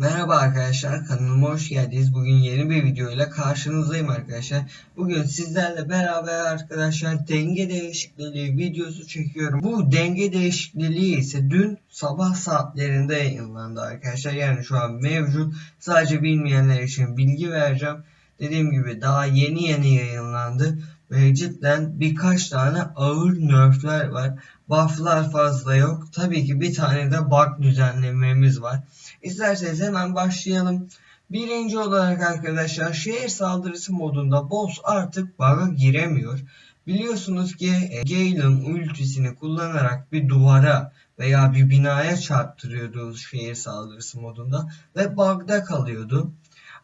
Merhaba arkadaşlar kanalıma hoş geldiniz. Bugün yeni bir video ile karşınızdayım arkadaşlar. Bugün sizlerle beraber arkadaşlar denge değişikliği videosu çekiyorum. Bu denge değişikliği ise dün sabah saatlerinde yayınlandı arkadaşlar. Yani şu an mevcut. Sadece bilmeyenler için bilgi vereceğim. Dediğim gibi daha yeni yeni yayınlandı. Ve cidden birkaç tane ağır nerfler var. Buff'lar fazla yok. Tabii ki bir tane de bug düzenlememiz var. İsterseniz hemen başlayalım. Birinci olarak arkadaşlar şehir saldırısı modunda boss artık bug'a giremiyor. Biliyorsunuz ki e, Gale'ın ultisini kullanarak bir duvara veya bir binaya çarptırıyordu şehir saldırısı modunda ve bug'da kalıyordu.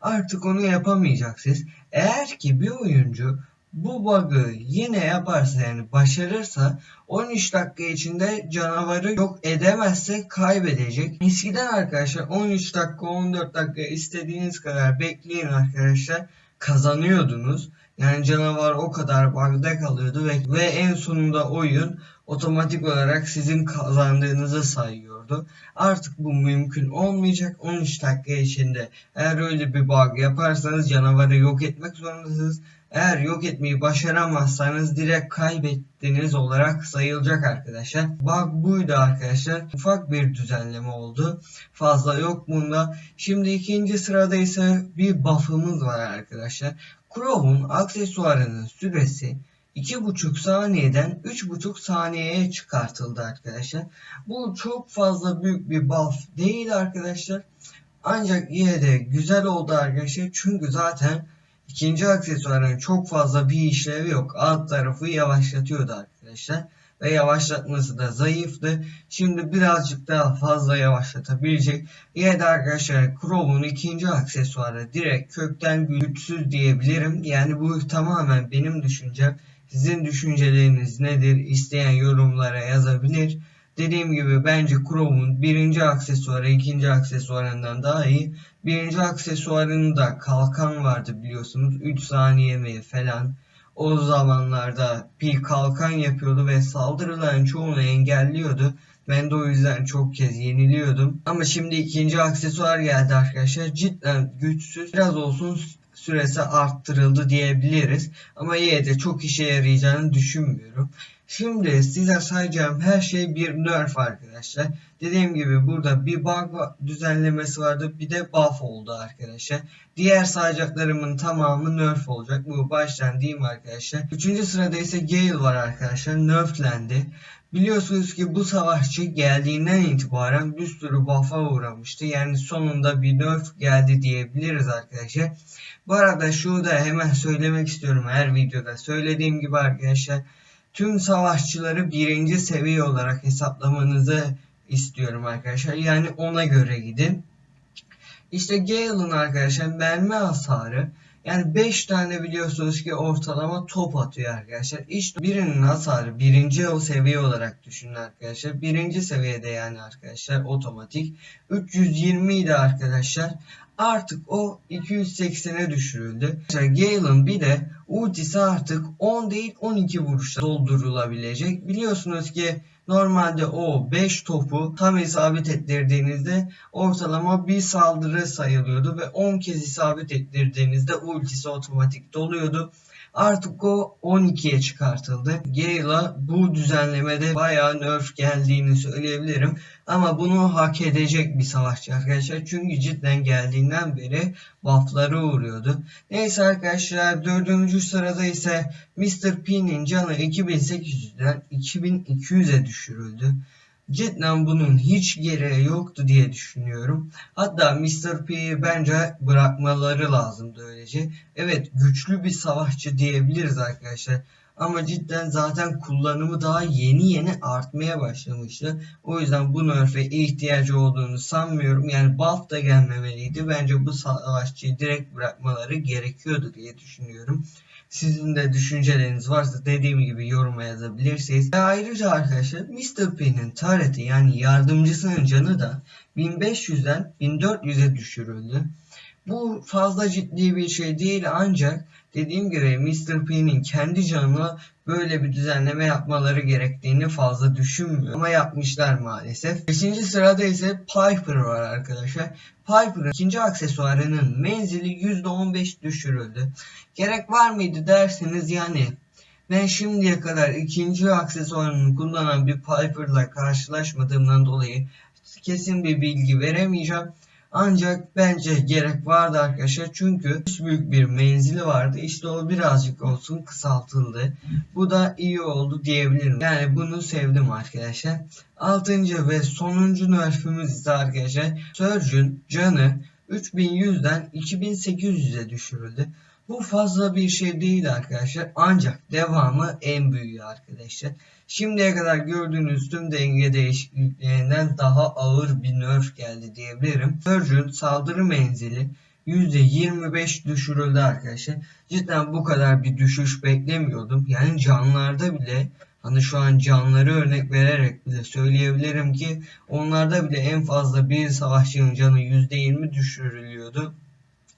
Artık onu yapamayacaksınız. Eğer ki bir oyuncu bu bug'ı yine yaparsa yani başarırsa 13 dakika içinde canavarı yok edemezse kaybedecek. Eskiden arkadaşlar 13 dakika 14 dakika istediğiniz kadar bekleyin arkadaşlar kazanıyordunuz. Yani canavar o kadar bug'da kalıyordu ve, ve en sonunda oyun otomatik olarak sizin kazandığınızı sayıyordu. Artık bu mümkün olmayacak. 13 dakika içinde eğer öyle bir bug yaparsanız canavarı yok etmek zorundasınız. Eğer yok etmeyi başaramazsanız direkt kaybettiniz olarak sayılacak arkadaşlar. Bug buydu arkadaşlar. Ufak bir düzenleme oldu. Fazla yok bunda. Şimdi ikinci sırada ise bir buff'ımız var arkadaşlar. Crow'un aksesuarının süresi 2,5 saniyeden 3,5 saniyeye çıkartıldı arkadaşlar. Bu çok fazla büyük bir buff değil arkadaşlar. Ancak yine de güzel oldu arkadaşlar. Çünkü zaten ikinci aksesuarın çok fazla bir işlevi yok. Alt tarafı yavaşlatıyordu arkadaşlar. Ve yavaşlatması da zayıftı. Şimdi birazcık daha fazla yavaşlatabilecek. Yine de arkadaşlar Chrome'un ikinci aksesuarı direkt kökten güçsüz diyebilirim. Yani bu tamamen benim düşüncem. Sizin düşünceleriniz nedir? İsteyen yorumlara yazabilir. Dediğim gibi bence Chrome'un birinci aksesuarı ikinci aksesuarından daha iyi. Birinci aksesuarında kalkan vardı biliyorsunuz. 3 saniye mi falan. O zamanlarda bir kalkan yapıyordu ve saldırıların çoğunu engelliyordu. Ben de o yüzden çok kez yeniliyordum. Ama şimdi ikinci aksesuar geldi arkadaşlar. Cidden güçsüz. Biraz olsun süresi arttırıldı diyebiliriz. Ama yine de çok işe yarayacağını düşünmüyorum. Şimdi size sayacağım her şey bir nerf arkadaşlar. Dediğim gibi burada bir bug düzenlemesi vardı bir de buff oldu arkadaşlar. Diğer sayacaklarımın tamamı nerf olacak. Bu baştan diyeyim arkadaşlar. Üçüncü sırada ise Gale var arkadaşlar. Nerflendi. Biliyorsunuz ki bu savaşçı geldiğinden itibaren bir sürü buff'a uğramıştı. Yani sonunda bir nerf geldi diyebiliriz arkadaşlar. Bu arada şunu da hemen söylemek istiyorum her videoda. Söylediğim gibi arkadaşlar tüm savaşçıları birinci seviye olarak hesaplamanızı istiyorum arkadaşlar. Yani ona göre gidin. İşte Gale'ın arkadaşlar mermi hasarı yani 5 tane biliyorsunuz ki ortalama top atıyor arkadaşlar. İşte birinin hasarı birinci o seviye olarak düşünün arkadaşlar. Birinci seviyede yani arkadaşlar otomatik. 320 idi arkadaşlar. Artık o 280'e düşürüldü. Gale'ın bir de ultisi artık 10 değil 12 vuruşta doldurulabilecek. Biliyorsunuz ki Normalde o 5 topu tam isabet ettirdiğinizde ortalama bir saldırı sayılıyordu ve 10 kez isabet ettirdiğinizde ultisi otomatik doluyordu. Artık o 12'ye çıkartıldı. Gale'a bu düzenlemede bayağı nerf geldiğini söyleyebilirim. Ama bunu hak edecek bir savaşçı arkadaşlar. Çünkü cidden geldiğinden beri buff'lara uğruyordu. Neyse arkadaşlar dördüncü sırada ise Mr. P'nin canı 2800'den 2200'e düşürüldü. Cidden bunun hiç gereği yoktu diye düşünüyorum. Hatta Mr. P'yi bence bırakmaları lazımdı öylece. Evet güçlü bir savaşçı diyebiliriz arkadaşlar. Ama cidden zaten kullanımı daha yeni yeni artmaya başlamıştı. O yüzden bu nerf'e ihtiyacı olduğunu sanmıyorum. Yani buff da gelmemeliydi. Bence bu savaşçıyı direkt bırakmaları gerekiyordu diye düşünüyorum. Sizin de düşünceleriniz varsa dediğim gibi yoruma yazabilirsiniz. Ve ayrıca arkadaşlar Mr. P'nin tareti yani yardımcısının canı da 1500'den 1400'e düşürüldü. Bu fazla ciddi bir şey değil ancak dediğim gibi Mr. P'nin kendi canına böyle bir düzenleme yapmaları gerektiğini fazla düşünmüyor. Ama yapmışlar maalesef. 5. sırada ise Piper var arkadaşlar. Piper'ın ikinci aksesuarının menzili %15 düşürüldü. Gerek var mıydı derseniz yani ben şimdiye kadar ikinci aksesuarını kullanan bir Piper'la karşılaşmadığımdan dolayı kesin bir bilgi veremeyeceğim. Ancak bence gerek vardı arkadaşlar çünkü büyük bir menzili vardı. İşte o birazcık olsun kısaltıldı. Bu da iyi oldu diyebilirim. Yani bunu sevdim arkadaşlar. Altıncı ve sonuncu nerfimiz ise arkadaşlar Surge'ün canı 3100'den 2800'e düşürüldü. Bu fazla bir şey değil arkadaşlar. Ancak devamı en büyüğü arkadaşlar. Şimdiye kadar gördüğünüz tüm denge değişikliklerinden daha ağır bir nerf geldi diyebilirim. Surge'ün saldırı menzili %25 düşürüldü arkadaşlar. Cidden bu kadar bir düşüş beklemiyordum. Yani canlarda bile hani şu an canları örnek vererek bile söyleyebilirim ki onlarda bile en fazla bir savaşçının canı %20 düşürülüyordu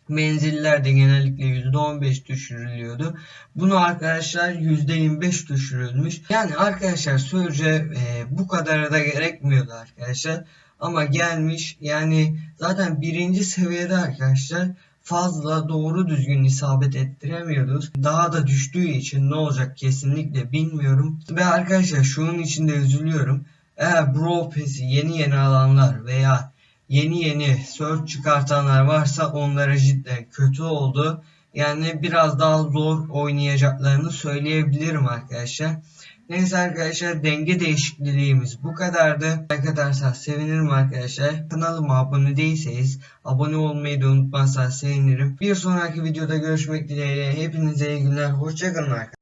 menziller de genellikle %15 düşürülüyordu. Bunu arkadaşlar %25 düşürülmüş. Yani arkadaşlar Surge e, bu kadar da gerekmiyordu arkadaşlar. Ama gelmiş yani zaten birinci seviyede arkadaşlar fazla doğru düzgün isabet ettiremiyoruz. Daha da düştüğü için ne olacak kesinlikle bilmiyorum. Ve arkadaşlar şunun için de üzülüyorum. Eğer Brawl Pass'i yeni yeni alanlar veya yeni yeni search çıkartanlar varsa onlara cidden kötü oldu. Yani biraz daha zor oynayacaklarını söyleyebilirim arkadaşlar. Neyse arkadaşlar denge değişikliğimiz bu kadardı. Like atarsanız sevinirim arkadaşlar. Kanalıma abone değilseniz abone olmayı da unutmazsanız sevinirim. Bir sonraki videoda görüşmek dileğiyle. Hepinize iyi günler. Hoşçakalın arkadaşlar.